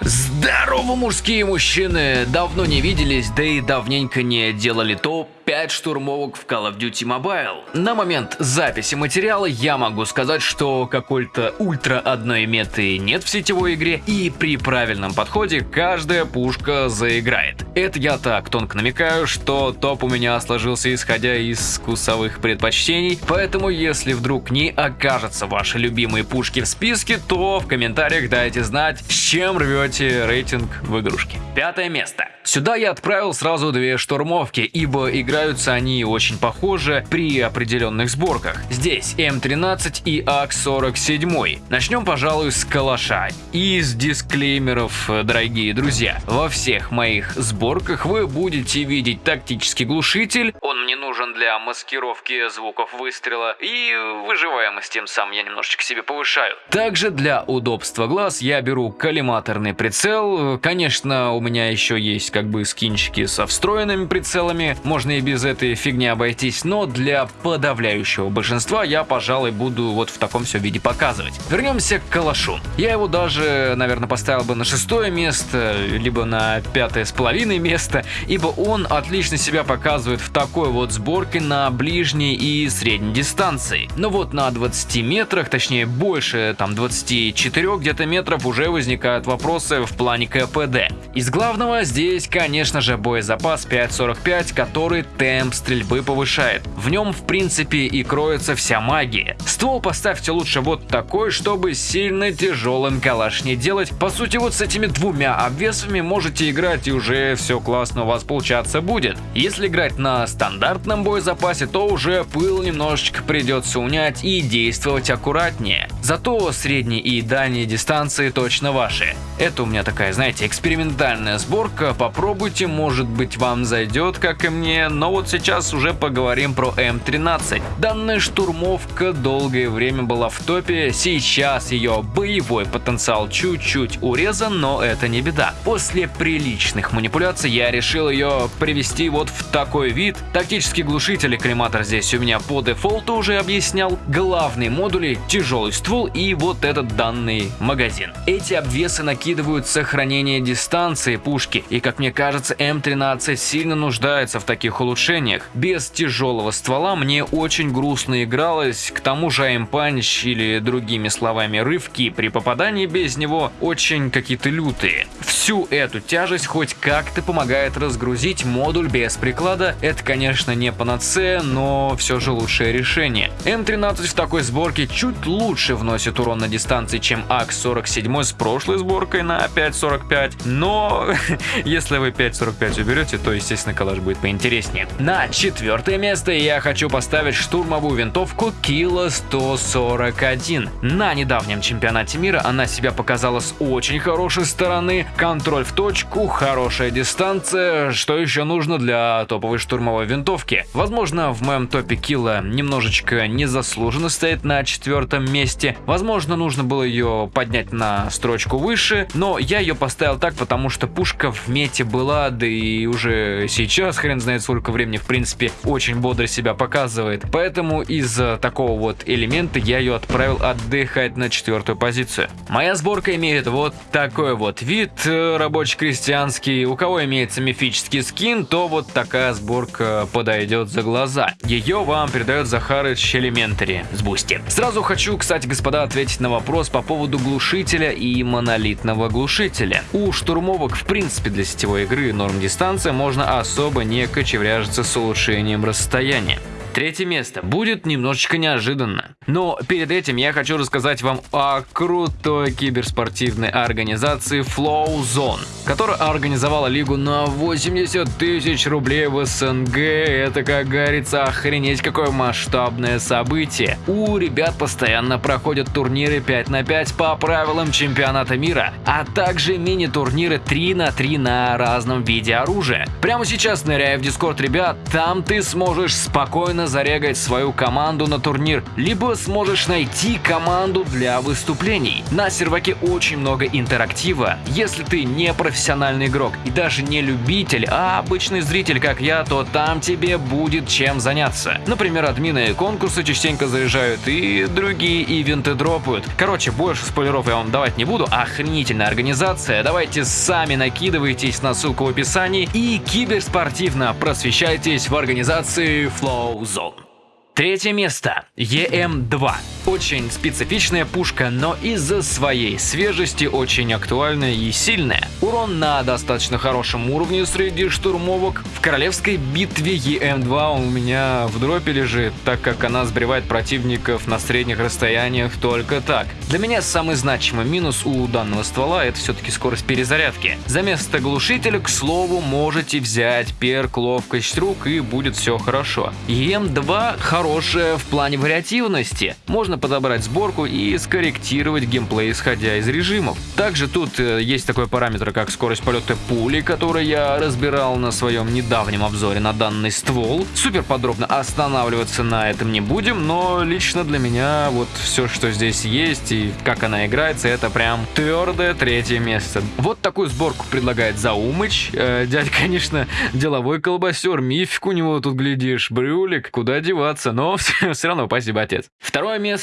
Здорово, мужские мужчины! Давно не виделись, да и давненько не делали то 5 штурмовок в Call of Duty Mobile. На момент записи материала я могу сказать, что какой-то ультра одной меты нет в сетевой игре, и при правильном подходе каждая пушка заиграет. Это я так тонко намекаю, что топ у меня сложился исходя из вкусовых предпочтений, поэтому если вдруг не окажутся ваши любимые пушки в списке, то в комментариях дайте знать, с чем рвете рейтинг в игрушке. Пятое место. Сюда я отправил сразу две штурмовки, ибо играются они очень похожи при определенных сборках. Здесь М13 и АК-47. Начнем, пожалуй, с калаша. Из дисклеймеров, дорогие друзья. Во всех моих сборках вы будете видеть тактический глушитель. Он мне нужен для маскировки звуков выстрела и выживаемость тем самым я немножечко себе повышаю. Также для удобства глаз я беру коллиматорный прицел. Конечно, у меня еще есть как бы скинчики со встроенными прицелами, можно и без этой фигни обойтись, но для подавляющего большинства я, пожалуй, буду вот в таком все виде показывать. Вернемся к калашу. Я его даже, наверное, поставил бы на шестое место, либо на пятое с половиной место, ибо он отлично себя показывает в такой вот сборке на ближней и средней дистанции. Но вот на 20 метрах, точнее больше, там 24 где-то метров уже возникают вопросы в плане КПД. Из главного здесь конечно же, боезапас 5.45, который темп стрельбы повышает. В нем, в принципе, и кроется вся магия. Ствол поставьте лучше вот такой, чтобы сильно тяжелым калаш не делать. По сути, вот с этими двумя обвесами можете играть и уже все классно у вас получаться будет. Если играть на стандартном боезапасе, то уже пыл немножечко придется унять и действовать аккуратнее. Зато средние и дальние дистанции точно ваши. Это у меня такая, знаете, экспериментальная сборка, попробуйте, может быть вам зайдет, как и мне, но вот сейчас уже поговорим про М13. Данная штурмовка долгое время была в топе, сейчас ее боевой потенциал чуть-чуть урезан, но это не беда. После приличных манипуляций я решил ее привести вот в такой вид. Тактический глушитель и коллиматор здесь у меня по дефолту уже объяснял. Главные модули, тяжелый ствол и вот этот данный магазин. Эти обвесы накидывают сохранение дистанции пушки и как мне кажется, М13 сильно нуждается в таких улучшениях. Без тяжелого ствола мне очень грустно игралось, к тому же aim-punch или другими словами рывки при попадании без него очень какие-то лютые. Всю эту тяжесть хоть как-то помогает разгрузить модуль без приклада. Это, конечно, не панацея, но все же лучшее решение. М13 в такой сборке чуть лучше вносит урон на дистанции, чем АК-47 с прошлой сборкой на 5.45, но если вы 5.45 уберете, то, естественно, калаш будет поинтереснее. На четвертое место я хочу поставить штурмовую винтовку Kilo 141. На недавнем чемпионате мира она себя показала с очень хорошей стороны. Контроль в точку, хорошая дистанция. Что еще нужно для топовой штурмовой винтовки? Возможно, в моем топе Kilo немножечко незаслуженно стоит на четвертом месте. Возможно, нужно было ее поднять на строчку выше, но я ее поставил так, потому что пушка вместе планете была, да и уже сейчас, хрен знает сколько времени, в принципе, очень бодро себя показывает. Поэтому из-за такого вот элемента я ее отправил отдыхать на четвертую позицию. Моя сборка имеет вот такой вот вид э, рабочий-крестьянский. У кого имеется мифический скин, то вот такая сборка подойдет за глаза. Ее вам передает Захарыч Elementary с Бусти. Сразу хочу, кстати, господа, ответить на вопрос по поводу глушителя и монолитного глушителя. У штурмовок, в принципе, для сетевой игры норм дистанция можно особо не кочевряжиться с улучшением расстояния. Третье место будет немножечко неожиданно. Но перед этим я хочу рассказать вам о крутой киберспортивной организации Flow Zone, которая организовала лигу на 80 тысяч рублей в СНГ. Это, как говорится, охренеть какое масштабное событие. У ребят постоянно проходят турниры 5 на 5 по правилам чемпионата мира, а также мини-турниры 3 на 3 на разном виде оружия. Прямо сейчас ныряя в дискорд ребят, там ты сможешь спокойно зарегать свою команду на турнир, либо сможешь найти команду для выступлений. На серваке очень много интерактива. Если ты не профессионал, профессиональный игрок и даже не любитель, а обычный зритель, как я, то там тебе будет чем заняться. Например, админы конкурсы частенько заряжают и другие ивенты дропают. Короче, больше спойлеров я вам давать не буду. Охренительная организация. Давайте сами накидывайтесь на ссылку в описании и киберспортивно просвещайтесь в организации Flow Zone. Третье место. EM2. Очень специфичная пушка, но из-за своей свежести очень актуальная и сильная. Урон на достаточно хорошем уровне среди штурмовок. В королевской битве EM2 у меня в дропе лежит, так как она сбривает противников на средних расстояниях только так. Для меня самый значимый минус у данного ствола это все-таки скорость перезарядки. За место глушителя, к слову, можете взять перк ловкость рук и будет все хорошо. EM2 хорошая в плане вариативности. Можно подобрать сборку и скорректировать геймплей, исходя из режимов. Также тут э, есть такой параметр, как скорость полета пули, который я разбирал на своем недавнем обзоре на данный ствол. Супер подробно останавливаться на этом не будем, но лично для меня вот все, что здесь есть и как она играется, это прям твердое третье место. Вот такую сборку предлагает Заумыч. Э, дядь, конечно, деловой колбасер, мифик у него тут глядишь, брюлик, куда деваться но все равно спасибо, отец. Второе место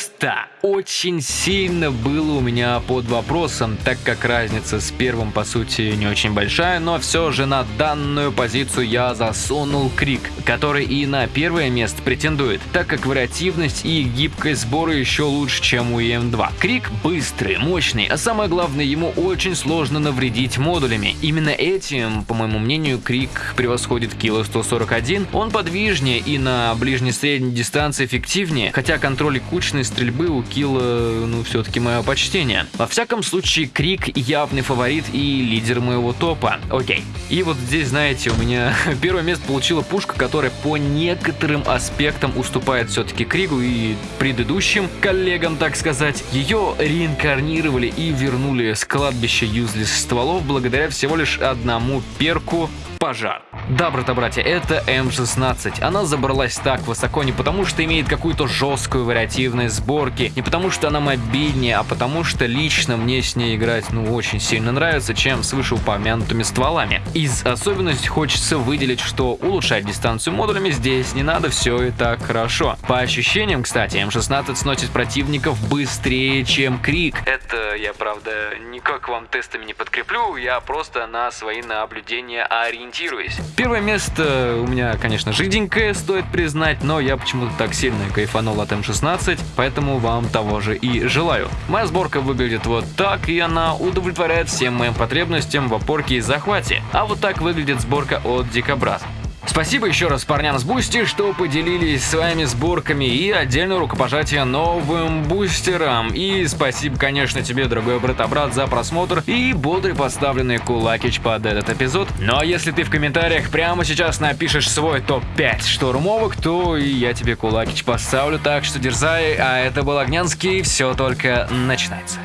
очень сильно было у меня под вопросом, так как разница с первым, по сути, не очень большая, но все же на данную позицию я засунул Крик, который и на первое место претендует, так как вариативность и гибкость сбора еще лучше, чем у EM2. Крик быстрый, мощный, а самое главное, ему очень сложно навредить модулями. Именно этим, по моему мнению, Крик превосходит Кило 141, он подвижнее и на ближней средней дистанции эффективнее, хотя контроль и кучной стрельбы у Килла, ну, все-таки мое почтение. Во всяком случае, Крик явный фаворит и лидер моего топа. Окей. И вот здесь, знаете, у меня первое место получила пушка, которая по некоторым аспектам уступает все-таки Кригу и предыдущим коллегам, так сказать. Ее реинкарнировали и вернули с кладбища юзлис стволов благодаря всего лишь одному перку пожар. Да, брата-братья, это М16. Она забралась так высоко не потому, что имеет какую-то жесткую вариативность сборки, не потому, что она мобильнее, а потому, что лично мне с ней играть ну очень сильно нравится, чем с вышеупомянутыми стволами. Из особенностей хочется выделить, что улучшать дистанцию модулями здесь не надо, все и так хорошо. По ощущениям, кстати, М16 сносит противников быстрее, чем Крик. Это я, правда, никак вам тестами не подкреплю, я просто на свои наблюдения ориентируюсь ориентируюсь. Первое место у меня, конечно, жиденькое, стоит признать, но я почему-то так сильно кайфанул от М16, поэтому вам того же и желаю. Моя сборка выглядит вот так, и она удовлетворяет всем моим потребностям в опорке и захвате. А вот так выглядит сборка от Дикобраз. Спасибо еще раз парням с Бусти, что поделились своими сборками и отдельное рукопожатие новым бустерам. И спасибо, конечно, тебе, дорогой брат-брат, за просмотр и бодрый поставленный кулакич под этот эпизод. Ну а если ты в комментариях прямо сейчас напишешь свой топ-5 штурмовок, то и я тебе кулакич поставлю, так что дерзай. А это был Огнянский, все только начинается.